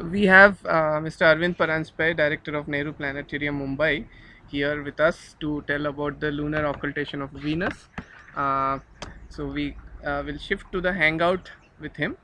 So we have uh, Mr. Arvind Paranjpe, Director of Nehru Planetarium Mumbai, here with us to tell about the lunar occultation of Venus. Uh, so we uh, will shift to the hangout with him.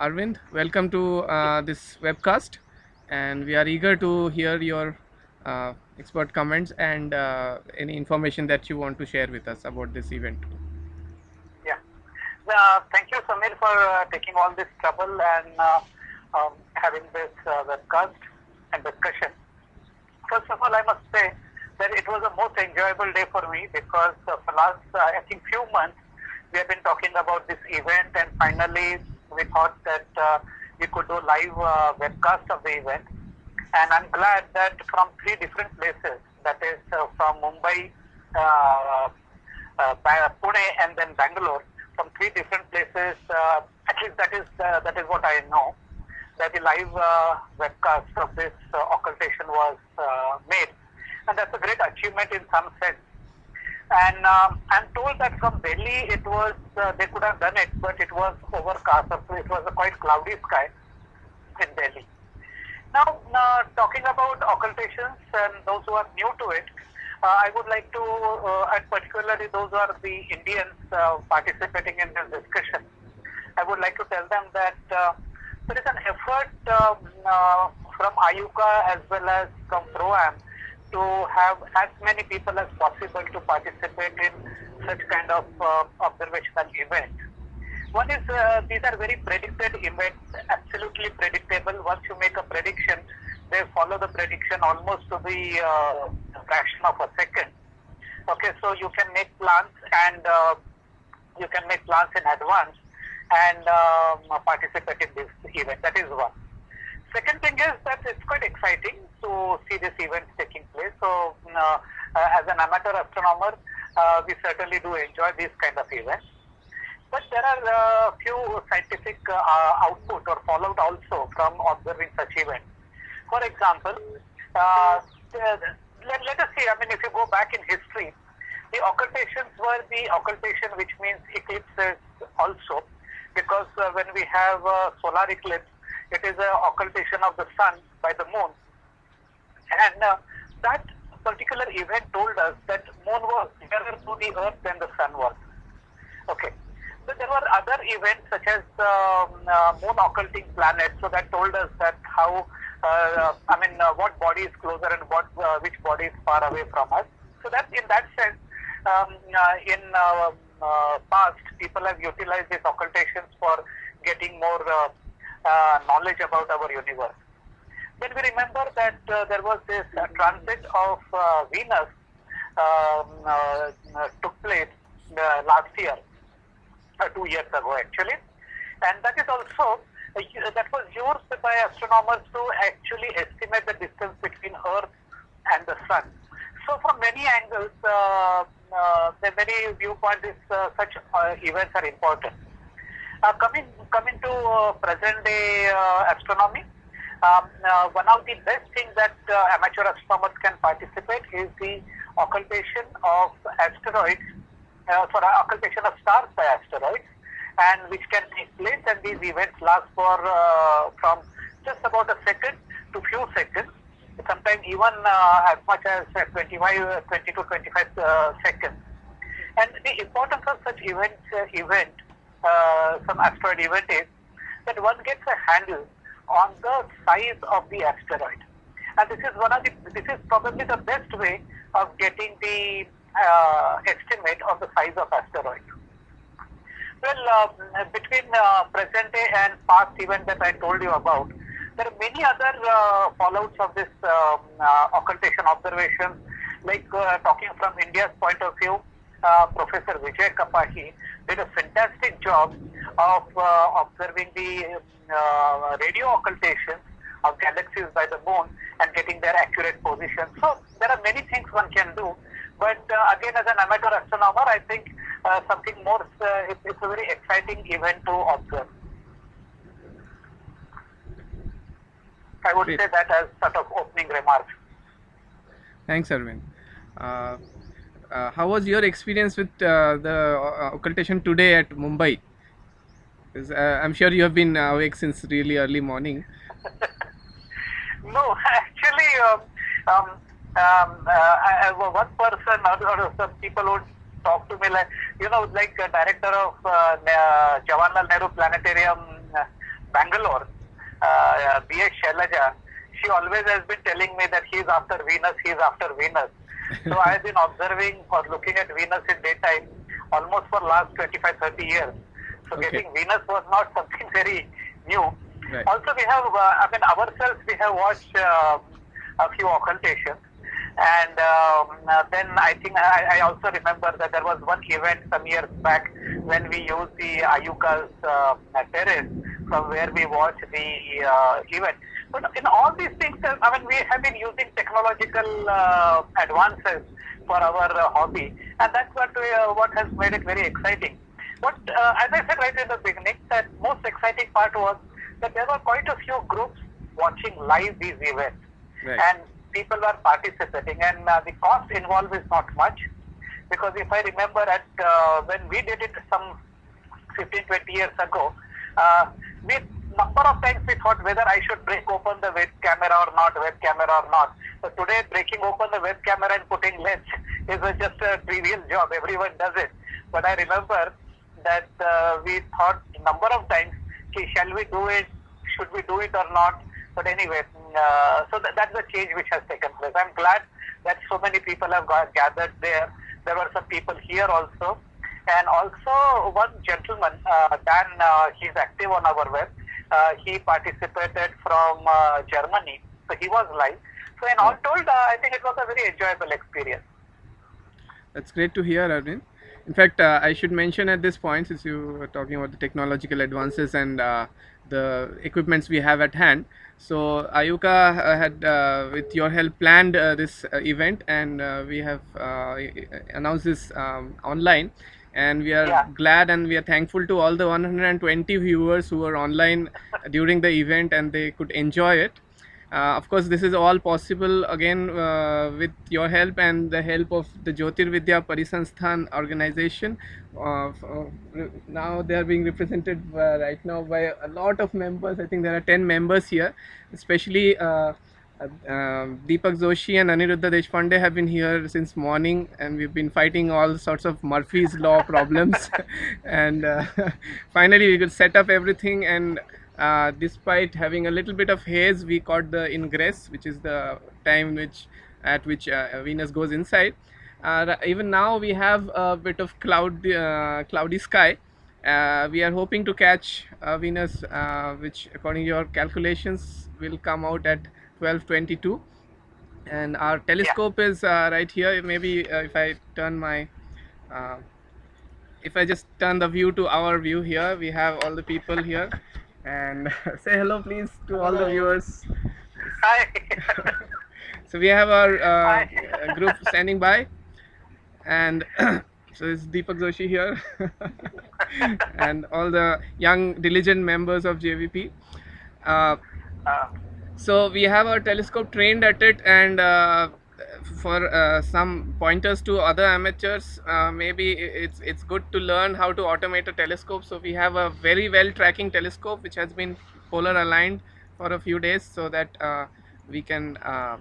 Arvind, welcome to uh, this webcast, and we are eager to hear your uh, expert comments and uh, any information that you want to share with us about this event. Thank you, Samir, for uh, taking all this trouble and uh, um, having this uh, webcast and discussion. First of all, I must say that it was a most enjoyable day for me because uh, for last, uh, I think, few months, we have been talking about this event and finally we thought that we could do live webcast of the event. And I'm glad that from three different places, that is from Mumbai, Pune, and then Bangalore, from three different places. Uh, at least that is uh, that is what I know. That the live uh, webcast of this uh, occultation was uh, made, and that's a great achievement in some sense. And um, I'm told that from Delhi it was uh, they could have done it, but it was overcast. It was a quite cloudy sky in Delhi. Now, talking about occultations and those who are new to it, I would like to, uh, and particularly those who are the Indians uh, participating in this discussion, I would like to tell them that uh, there is an effort um, uh, from IUCAA as well as from PROAM to have as many people as possible to participate in such kind of uh, observational event. One is uh, these are very predicted events, absolutely predictable. Once you make a prediction, they follow the prediction almost to the uh, fraction of a second. Okay, so you can make plans and uh, you can make plans in advance and um, participate in this event. That is one. Second thing is that it's quite exciting to see this event taking place. So, uh, uh, as an amateur astronomer, uh, we certainly do enjoy these kind of events. But there are a uh, few scientific output or fallout also from observing such events. For example, uh, let, let us see, I mean, if you go back in history, the occultations were the occultation, which means eclipses also, because uh, when we have a solar eclipse, it is an occultation of the sun by the moon. And uh, that particular event told us that moon was nearer to the earth than the sun was. Okay. So there were other events such as um, uh, moon occulting planets. So that told us that how, I mean, uh, what body is closer and what uh, which body is far away from us. So that in that sense, um, uh, in uh, uh, past, people have utilized these occultations for getting more uh, uh, knowledge about our universe. Then we remember that uh, there was this uh, transit of uh, Venus um, uh, uh, took place uh, last year, uh, two years ago actually, and that is also uh, that was used by astronomers to actually estimate the distance between Earth and the Sun. So from many angles, uh, uh, the many viewpoints, uh, such uh, events are important. Uh, coming coming to uh, present day astronomy, um, one of the best things that amateur astronomers can participate is the occultation of asteroids, uh, sorry, occultation of stars by asteroids, and which can take place. And these events last for uh, from just about a second to few seconds, sometimes even uh, as much as uh, 25, uh, 20 to 25 uh, seconds. And the importance of such events uh, event some asteroid event is that one gets a handle on the size of the asteroid. And this is one of the, this is probably the best way of getting the estimate of the size of asteroid. Well, uh, between uh, present day and past event that I told you about, there are many other uh, fallouts of this um, uh, occultation observations. Like uh, talking from India's point of view, uh, Professor Vijay Kapahi did a fantastic job of observing the radio occultations of galaxies by the moon and getting their accurate position. So there are many things one can do. But again, as an amateur astronomer, I think something more, uh, it's, it's a very exciting event to observe. I would Great. say that as sort of opening remarks. Thanks, Arvind. Uh, uh, how was your experience with uh, the uh, occultation today at Mumbai? uh, I'm sure you have been awake since really early morning. No, actually, um, um, um, uh, I, I, one person or, or some people would talk to me like, you know, like a director of uh, Ne- Jawaharlal Nehru Planetarium, uh, Bangalore, uh, B.S. Shailaja. She always has been telling me that he's after Venus, he's after Venus. So I've been observing or looking at Venus in daytime almost for last 25, 30 years. So Okay. getting Venus was not something very new. Right. Also, we have, uh, I mean, ourselves, we have watched uh, a few occultations. And um, uh, then I think I, I also remember that there was one event some years back when we used the IUCAA's uh, terrace from where we watched the uh, event. But in all these things, uh, I mean, we have been using technological uh, advances for our uh, hobby, and that's what we, uh, what has made it very exciting. But uh, as I said right in the beginning, that most exciting part was that there were quite a few groups watching live these events, Right. and people were participating, and uh, the cost involved is not much, because if I remember at uh, when we did it some 15, 20 years ago, uh, we number of times we thought whether I should break open the web camera or not, web camera or not. So today, breaking open the web camera and putting lens is a, just a trivial job. Everyone does it. But I remember that uh, we thought number of times, "Okay, shall we do it? Should we do it or not? But anyway, uh, so that, that's the change which has taken place. I'm glad that so many people have got gathered there. There were some people here also. And also one gentleman, uh, Dan, uh, he's active on our web. Uh, he participated from uh, Germany. So he was live. So in all told, uh, I think it was a very enjoyable experience. That's great to hear, Arvind. In fact, uh, I should mention at this point, since you were talking about the technological advances and uh, the equipments we have at hand. So IUCAA uh, had, uh, with your help, planned uh, this uh, event, and uh, we have uh, announced this um, online. And we are Yeah. glad and we are thankful to all the 120 viewers who were online during the event and they could enjoy it. Uh, of course, this is all possible again uh, with your help and the help of the Jyotirvidya Parisansthan organization. Now they are being represented uh, right now by a lot of members. I think there are 10 members here, especially. Uh, uh, um, Deepak Joshi and Aniruddha Deshpande have been here since morning, and we've been fighting all sorts of Murphy's Law problems. and uh, finally, we could set up everything. And uh, despite having a little bit of haze, we caught the ingress, which is the time which at which uh, Venus goes inside. Uh, even now, we have a bit of cloud, uh, cloudy sky. Uh, we are hoping to catch uh, Venus, uh, which, according to your calculations, will come out at 12:22. And our telescope is uh, right here. Maybe uh, if I turn my, uh, if I just turn the view to our view here, we have all the people here. And say hello, please, to all the viewers. Hi. So we have our group standing by, and so it's Deepak Joshi here, and all the young diligent members of JVP. Uh, so we have our telescope trained at it, and uh, for uh, some pointers to other amateurs, uh, maybe it's it's good to learn how to automate a telescope. So we have a very well tracking telescope which has been polar aligned for a few days, so that uh, we can uh,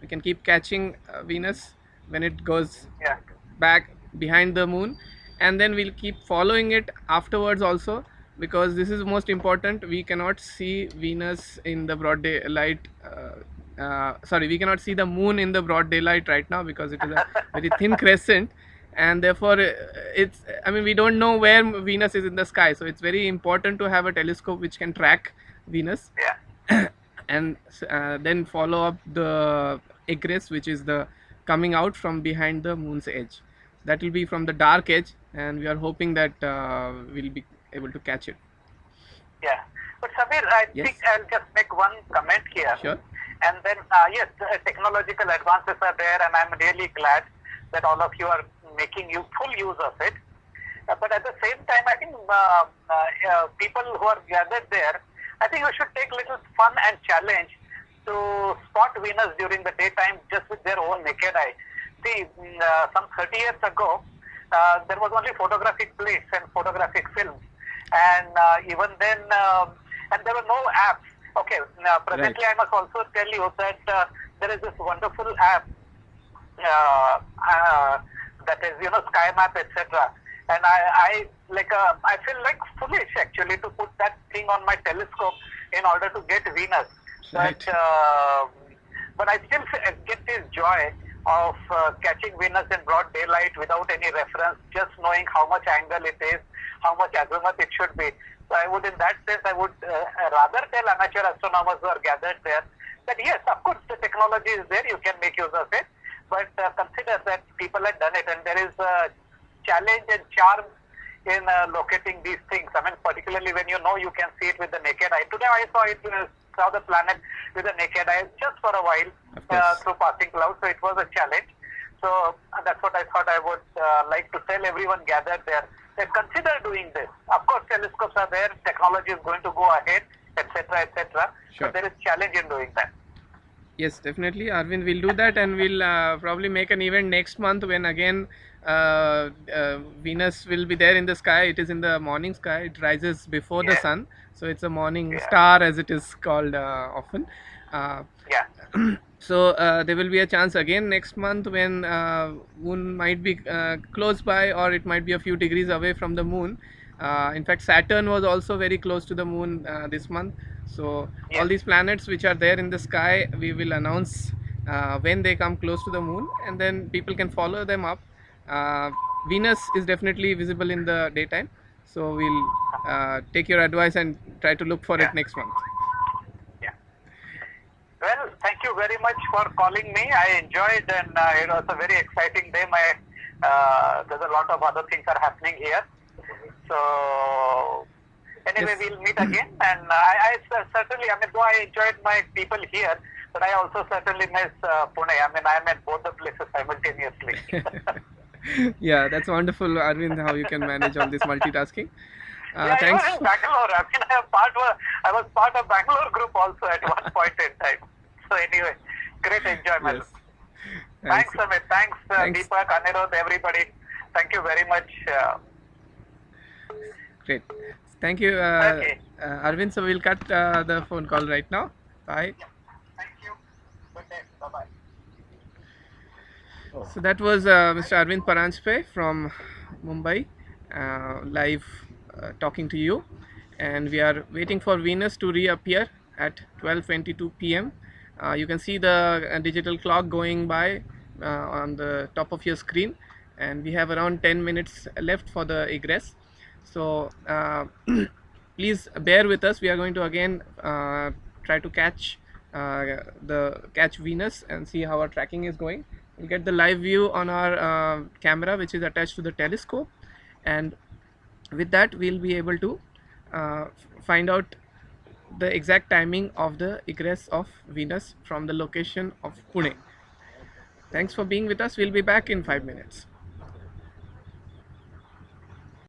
we can keep catching Venus when it goes yeah. Back behind the moon and then we'll keep following it afterwards also because this is most important. We cannot see venus in the broad daylight uh, uh, sorry we cannot see the moon in the broad daylight right now because it is a very thin crescent and therefore uh, it's i mean we don't know where venus is in the sky so it's very important to have a telescope which can track venus. Yeah. and uh, then follow up the egress which is the coming out from behind the moon's edge that will be from the dark edge and we are hoping that uh, we'll be able to catch it Yeah. But Samir, I Yes. think I'll just make one comment here. Sure. And then, uh, yes, uh, technological advances are there, and I'm really glad that all of you are making you full use of it. Uh, but at the same time, I think uh, uh, uh, people who are gathered there, I think we should take little fun and challenge to spot Venus during the daytime just with their own naked eye. See, uh, some 30 years ago, uh, there was only photographic plates and photographic films. and uh, even then, um, and there were no apps. Okay, now presently I must also tell you that uh, there is this wonderful app uh, uh, that is, you know, Sky Map, etc. And I, I like, I feel like foolish actually to put that thing on my telescope in order to get Venus. Right. But, uh, but I still get this joy of uh, catching Venus in broad daylight without any reference, just knowing how much angle it is, how much azimuth it should be. So I would, in that sense, I would uh, rather tell amateur astronomers who are gathered there that yes, of course, the technology is there, you can make use of it, but uh, consider that people have done it, and there is a challenge and charm in uh, locating these things. I mean, particularly when you know you can see it with the naked eye. Today I saw it, uh, saw the planet with the naked eye just for a while uh, through passing clouds, so it was a challenge. So that's what I thought I would uh, like to tell everyone gathered there. That consider doing this. Of course, telescopes are there, technology is going to go ahead, etc., etc. Sure. But there is challenge in doing that. Yes, definitely. Arvind We'll do that, and we'll uh, probably make an event next month when again uh, uh, Venus will be there in the sky. It is in the morning sky. It rises before the sun, so it's a morning Yeah. star, as it is called uh, often. Uh, Yeah. so uh, there will be a chance again next month when uh, moon might be uh, close by or it might be a few degrees away from the moon uh, in fact saturn was also very close to the moon uh, this month so Yeah. all these planets which are there in the sky we will announce uh, when they come close to the moon and then people can follow them up uh, venus is definitely visible in the daytime so we'll uh, take your advice and try to look for Yeah. it next month Yeah. Well, thank you very much for calling me. I enjoyed and uh, it was a very exciting day. My uh, there's a lot of other things are happening here. So anyway, Yes. we'll meet again. And I, I certainly, I mean, though I enjoyed my people here, but I also certainly miss uh, Pune. I mean, I'm at both the places simultaneously. yeah, that's wonderful, Arvind, how you can manage all this multitasking. Uh, yeah, thanks. I was in Bangalore. I mean, I, part of, I was part of Bangalore group also at one point in time. So anyway, great enjoyment. Yes. Thanks, Amit. Thanks, uh, Thanks. Deepak, Anirudh, everybody. Thank you very much. Uh, Great. Thank you, uh, Okay. uh, Arvind. So we'll cut uh, the phone call right now. Bye. thank you. Good day. Bye-bye. So that was uh, Mr. Arvind Paranjpe from Mumbai, uh, live uh, talking to you. And we are waiting for Venus to reappear at 12:22 p.m. Uh, you can see the uh, digital clock going by uh, on the top of your screen, and we have around 10 minutes left for the egress. So please bear with us. We are going to again try to catch the catch Venus and see how our tracking is going. We'll get the live view on our uh, camera, which is attached to the telescope, and with that we'll be able to uh, find out the exact timing of the egress of Venus from the location of Pune. Thanks for being with us. We'll be back in five minutes.